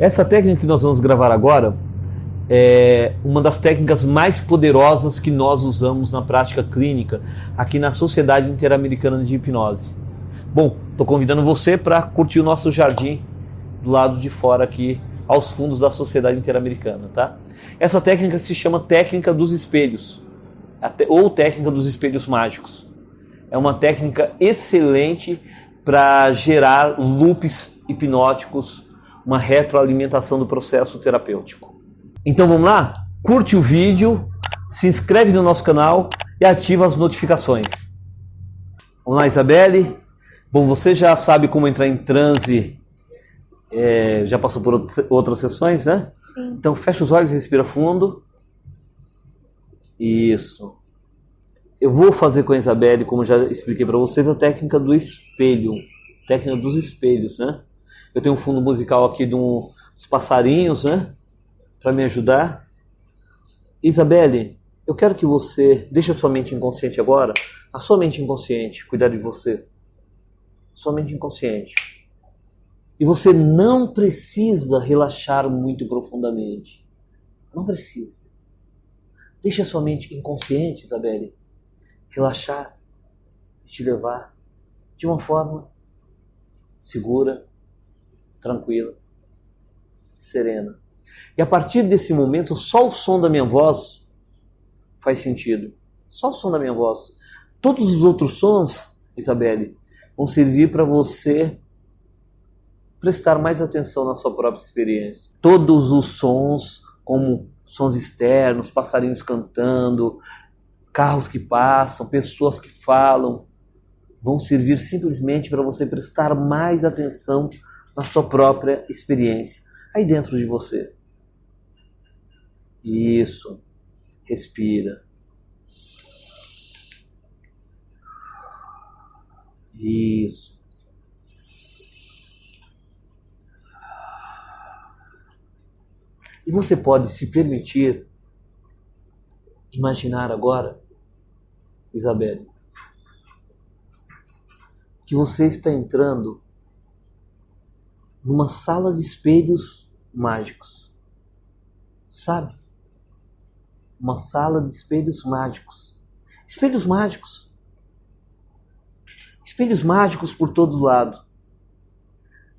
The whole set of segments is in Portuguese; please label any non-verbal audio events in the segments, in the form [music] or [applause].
Essa técnica que nós vamos gravar agora é uma das técnicas mais poderosas que nós usamos na prática clínica aqui na Sociedade Interamericana de Hipnose. Bom, estou convidando você para curtir o nosso jardim do lado de fora aqui, aos fundos da Sociedade Interamericana, tá? Essa técnica se chama técnica dos espelhos, ou técnica dos espelhos mágicos. É uma técnica excelente para gerar loops hipnóticos uma retroalimentação do processo terapêutico. Então vamos lá? Curte o vídeo, se inscreve no nosso canal e ativa as notificações. Vamos lá, Isabelle. Bom, você já sabe como entrar em transe, é, já passou por outras sessões, né? Sim. Então fecha os olhos, respira fundo. Isso. Eu vou fazer com a Isabelle, como já expliquei para vocês, a técnica do espelho, técnica dos espelhos, né? Eu tenho um fundo musical aqui dos passarinhos, né? Para me ajudar. Isabelle, eu quero que você deixe a sua mente inconsciente agora, a sua mente inconsciente, cuidar de você. Sua mente inconsciente. E você não precisa relaxar muito profundamente. Não precisa. Deixe a sua mente inconsciente, Isabelle, relaxar e te levar de uma forma segura, tranquila, serena. E a partir desse momento, só o som da minha voz faz sentido. Só o som da minha voz. Todos os outros sons, Isabelle, vão servir para você prestar mais atenção na sua própria experiência. Todos os sons, como sons externos, passarinhos cantando, carros que passam, pessoas que falam, vão servir simplesmente para você prestar mais atenção na sua própria experiência, aí dentro de você. Isso. Respira. Isso. E você pode se permitir imaginar agora, Isabelle, que você está entrando numa sala de espelhos mágicos. Sabe? Uma sala de espelhos mágicos. Espelhos mágicos. Espelhos mágicos por todo lado.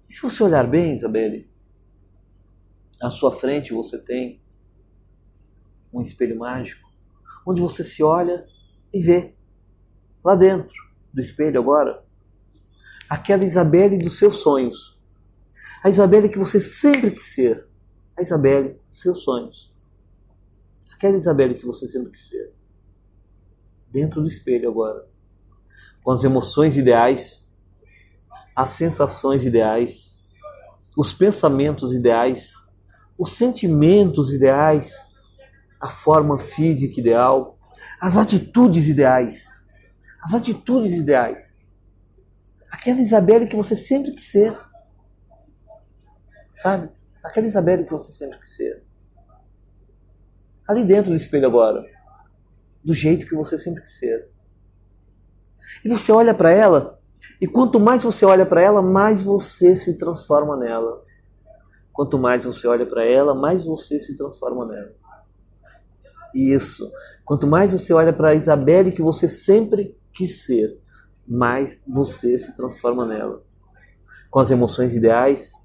E se você olhar bem, Isabelle, à sua frente você tem um espelho mágico, onde você se olha e vê, lá dentro do espelho agora, aquela Isabelle dos seus sonhos a Isabelle que você sempre quis ser. A Isabelle seus sonhos. Aquela Isabelle que você sempre quis ser. Dentro do espelho agora. Com as emoções ideais, as sensações ideais, os pensamentos ideais, os sentimentos ideais, a forma física ideal, as atitudes ideais. As atitudes ideais. Aquela Isabelle que você sempre quis ser Sabe? Aquela Isabelle que você sempre quis ser. Ali dentro do espelho agora. Do jeito que você sempre quis ser. E você olha para ela, e quanto mais você olha para ela, mais você se transforma nela. Quanto mais você olha para ela, mais você se transforma nela. Isso. Quanto mais você olha para a Isabelle que você sempre quis ser, mais você se transforma nela. Com as emoções ideais,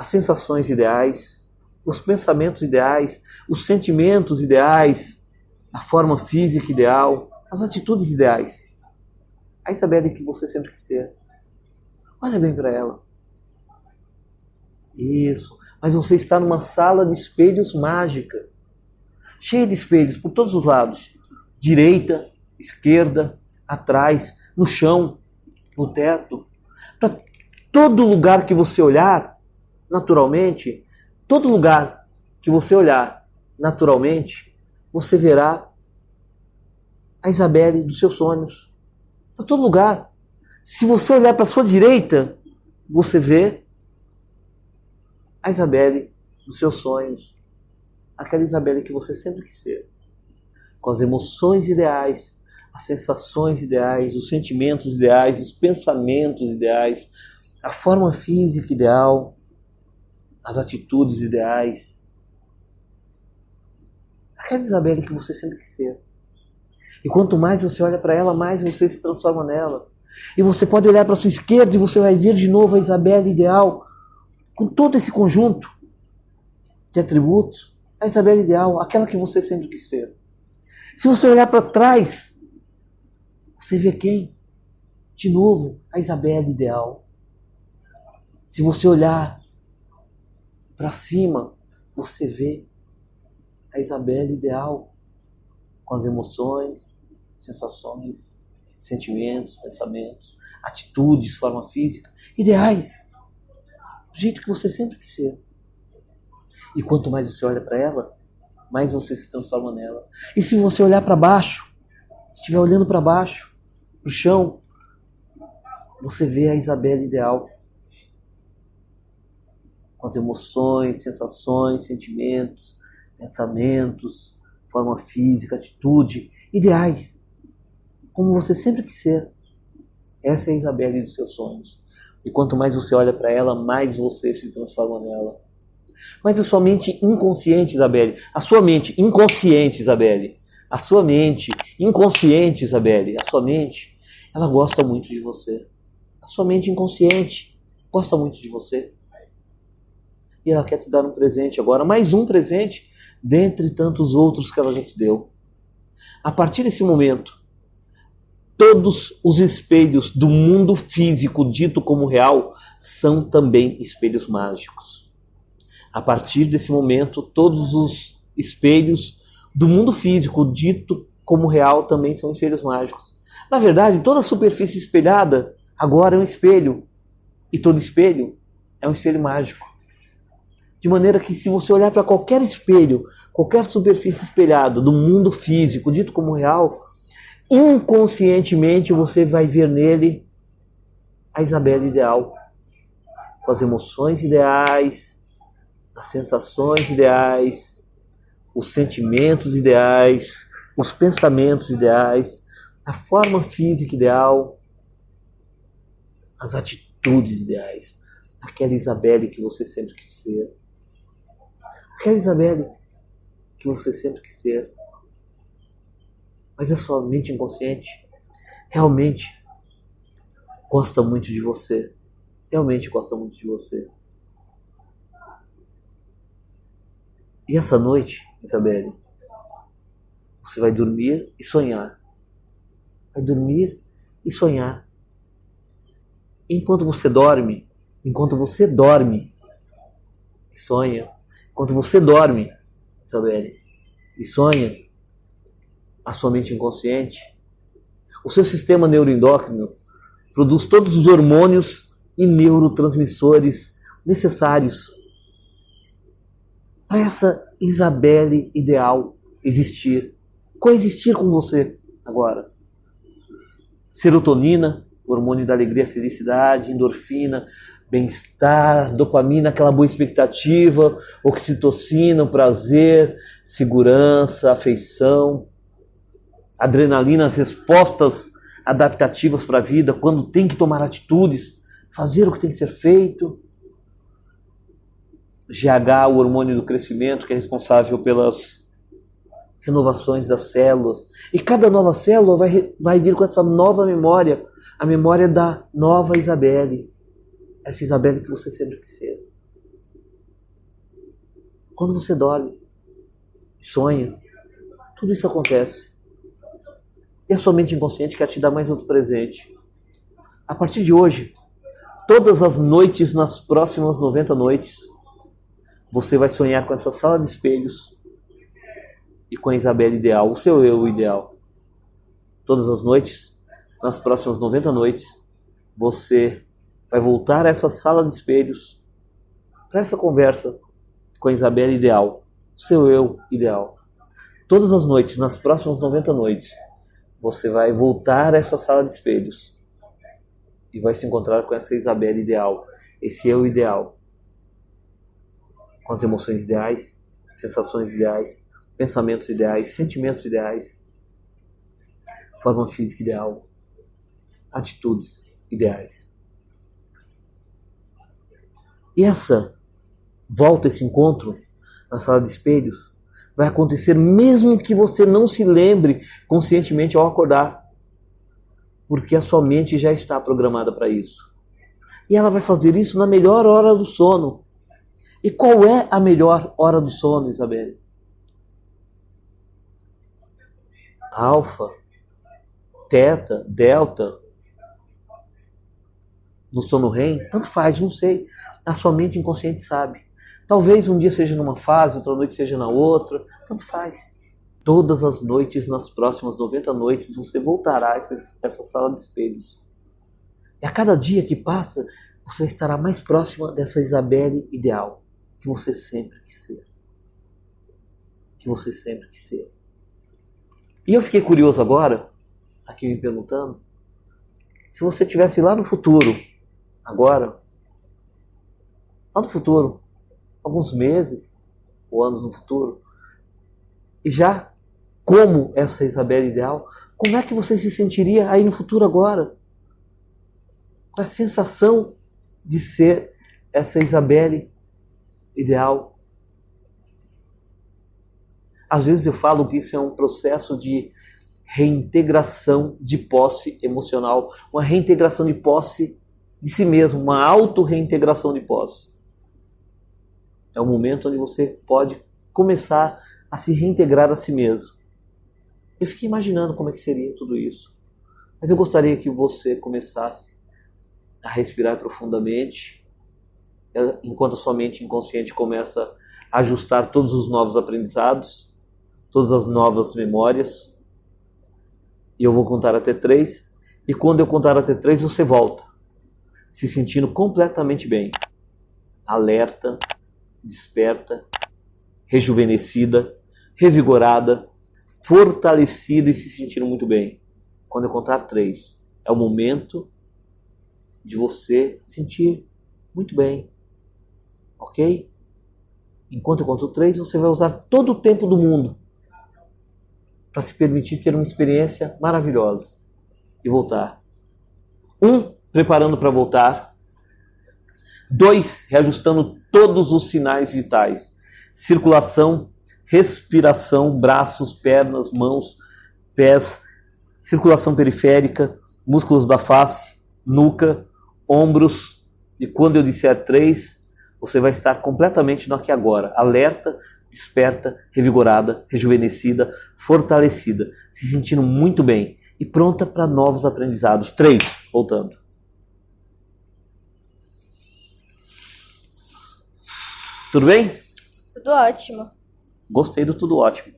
as sensações ideais, os pensamentos ideais, os sentimentos ideais, a forma física ideal, as atitudes ideais. A Isabelle que você sempre quis ser. Olha bem para ela. Isso. Mas você está numa sala de espelhos mágica. Cheia de espelhos por todos os lados. Direita, esquerda, atrás, no chão, no teto. Para todo lugar que você olhar, naturalmente, todo lugar que você olhar naturalmente, você verá a Isabelle dos seus sonhos. Para todo lugar. Se você olhar para a sua direita, você vê a Isabelle dos seus sonhos. Aquela Isabelle que você sempre quis ser. Com as emoções ideais, as sensações ideais, os sentimentos ideais, os pensamentos ideais, a forma física ideal, as atitudes ideais. Aquela Isabelle que você sempre quis ser. E quanto mais você olha para ela, mais você se transforma nela. E você pode olhar para sua esquerda e você vai ver de novo a Isabelle ideal, com todo esse conjunto de atributos. A Isabelle ideal, aquela que você sempre quis ser. Se você olhar para trás, você vê quem? De novo, a Isabelle ideal. Se você olhar para cima, você vê a Isabelle ideal, com as emoções, sensações, sentimentos, pensamentos, atitudes, forma física, ideais, do jeito que você sempre quis ser. E quanto mais você olha para ela, mais você se transforma nela. E se você olhar para baixo, estiver olhando para baixo, para o chão, você vê a Isabela ideal. Com as emoções, sensações, sentimentos, pensamentos, forma física, atitude, ideais. Como você sempre quis ser. Essa é a Isabelle dos seus sonhos. E quanto mais você olha para ela, mais você se transforma nela. Mas a sua mente inconsciente, Isabelle, a sua mente inconsciente, Isabelle, a sua mente inconsciente, Isabelle, a sua mente, ela gosta muito de você. A sua mente inconsciente gosta muito de você. E ela quer te dar um presente agora, mais um presente dentre tantos outros que ela já te deu. A partir desse momento, todos os espelhos do mundo físico dito como real são também espelhos mágicos. A partir desse momento, todos os espelhos do mundo físico dito como real também são espelhos mágicos. Na verdade, toda superfície espelhada agora é um espelho. E todo espelho é um espelho mágico. De maneira que, se você olhar para qualquer espelho, qualquer superfície espelhada do mundo físico, dito como real, inconscientemente você vai ver nele a Isabela ideal, com as emoções ideais, as sensações ideais, os sentimentos ideais, os pensamentos ideais, a forma física ideal, as atitudes ideais. Aquela Isabelle que você sempre quis ser. Aquela Isabelle que você sempre quis ser. Mas a sua mente inconsciente realmente gosta muito de você. Realmente gosta muito de você. E essa noite, Isabelle, você vai dormir e sonhar. Vai dormir e sonhar. Enquanto você dorme, enquanto você dorme e sonha, enquanto você dorme, Isabelle, e sonha, a sua mente inconsciente, o seu sistema neuroendócrino produz todos os hormônios e neurotransmissores necessários para essa Isabelle ideal existir, coexistir com você agora. Serotonina, hormônio da alegria, felicidade, endorfina, bem-estar, dopamina, aquela boa expectativa, oxitocina, prazer, segurança, afeição, adrenalina, as respostas adaptativas para a vida, quando tem que tomar atitudes, fazer o que tem que ser feito. GH, o hormônio do crescimento, que é responsável pelas renovações das células. E cada nova célula vai, vai vir com essa nova memória, a memória da nova Isabelle. Essa Isabelle que você sempre quis ser. Quando você dorme, sonha, tudo isso acontece. E a sua mente inconsciente quer te dar mais outro presente. A partir de hoje, todas as noites, nas próximas 90 noites, você vai sonhar com essa sala de espelhos e com a Isabela ideal, o seu eu ideal. Todas as noites, nas próximas 90 noites, você vai voltar a essa sala de espelhos para essa conversa com a Isabela ideal, seu eu ideal. Todas as noites, nas próximas 90 noites, você vai voltar a essa sala de espelhos e vai se encontrar com essa Isabela ideal, esse eu ideal com as emoções ideais, sensações ideais, pensamentos ideais, sentimentos ideais, forma física ideal, atitudes ideais. E essa volta esse encontro na sala de espelhos, vai acontecer mesmo que você não se lembre conscientemente ao acordar, porque a sua mente já está programada para isso. E ela vai fazer isso na melhor hora do sono. E qual é a melhor hora do sono, Isabelle? Alfa, teta, delta, no sono REM, tanto faz, não sei. A sua mente inconsciente sabe. Talvez um dia seja numa fase, outra noite seja na outra, tanto faz. Todas as noites, nas próximas 90 noites, você voltará a essa sala de espelhos. E a cada dia que passa, você estará mais próxima dessa Isabelle ideal que você sempre quis ser. Que você sempre quis ser. E eu fiquei curioso agora, aqui me perguntando, se você estivesse lá no futuro, agora, lá no futuro, alguns meses ou anos no futuro, e já como essa Isabela ideal, como é que você se sentiria aí no futuro agora? Com a sensação de ser essa Isabelle ideal. Às vezes eu falo que isso é um processo de reintegração de posse emocional, uma reintegração de posse de si mesmo, uma auto-reintegração de posse. É o momento onde você pode começar a se reintegrar a si mesmo. Eu fiquei imaginando como é que seria tudo isso. Mas eu gostaria que você começasse a respirar profundamente, enquanto a sua mente inconsciente começa a ajustar todos os novos aprendizados, todas as novas memórias. E eu vou contar até três. E quando eu contar até três, você volta, se sentindo completamente bem, alerta, desperta, rejuvenescida, revigorada, fortalecida e se sentindo muito bem. Quando eu contar três, é o momento de você sentir muito bem. Ok? Enquanto eu conto três, você vai usar todo o tempo do mundo para se permitir ter uma experiência maravilhosa e voltar. Um, preparando para voltar. Dois, reajustando todos os sinais vitais: circulação, respiração, braços, pernas, mãos, pés, circulação periférica, músculos da face, nuca, ombros, e quando eu disser três, você vai estar completamente no aqui agora, alerta, desperta, revigorada, rejuvenescida, fortalecida, se sentindo muito bem e pronta para novos aprendizados. Três, voltando. Tudo bem? Tudo ótimo. Gostei do tudo ótimo.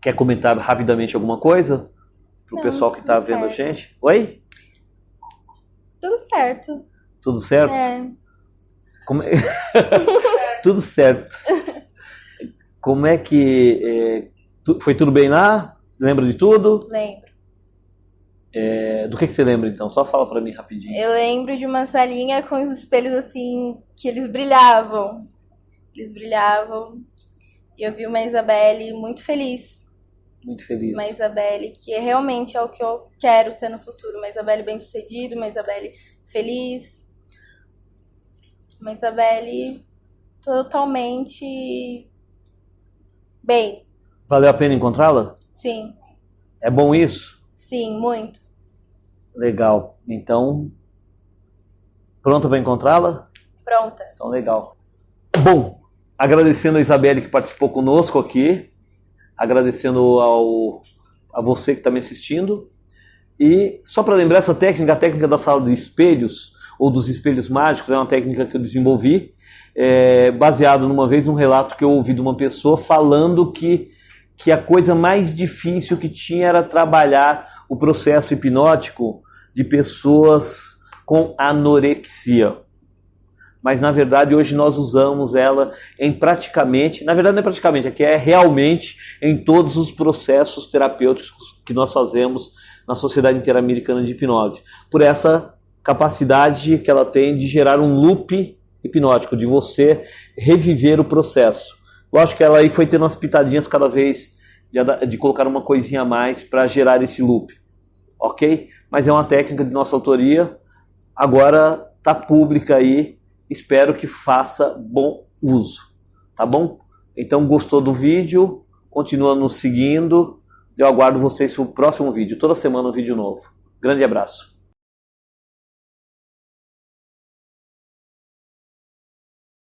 Quer comentar rapidamente alguma coisa? Pro Não, pessoal que está tudo vendo a certo. gente? Oi? Tudo certo. Tudo certo? É. Como é- [laughs] tudo certo. Como é que. é, Foi tudo bem lá? Lembra de tudo? Lembro. É, do que, que você lembra então? Só fala pra mim rapidinho. Eu lembro de uma salinha com os espelhos assim, que eles brilhavam. Eles brilhavam. E eu vi uma Isabelle muito feliz. Muito feliz. Uma Isabelle que é realmente é o que eu quero ser no futuro. Uma Isabelle bem-sucedida, uma Isabelle feliz. Uma Isabelle totalmente bem. Valeu a pena encontrá-la? Sim, É bom isso? sim, muito. Legal. Então, pronta para encontrá-la? Pronta. Então, legal. Bom, agradecendo a Isabelle que participou conosco aqui, agradecendo ao, a você que está me assistindo. E só para lembrar essa técnica, a técnica da sala de espelhos, ou dos espelhos mágicos, é uma técnica que eu desenvolvi, é, baseado numa vez num relato que eu ouvi de uma pessoa falando que, que a coisa mais difícil que tinha era trabalhar o processo hipnótico de pessoas com anorexia mas na verdade hoje nós usamos ela em praticamente, na verdade não é praticamente, aqui é realmente em todos os processos terapêuticos que nós fazemos na Sociedade Interamericana de Hipnose, por essa capacidade que ela tem de gerar um loop hipnótico, de você reviver o processo. Lógico que ela aí foi tendo umas pitadinhas cada vez de, de colocar uma coisinha a mais para gerar esse loop, ok? Mas é uma técnica de nossa autoria, agora tá pública aí. Espero que faça bom uso, tá bom? Então gostou do vídeo? Continua nos seguindo. Eu aguardo vocês para o próximo vídeo. Toda semana um vídeo novo. Grande abraço.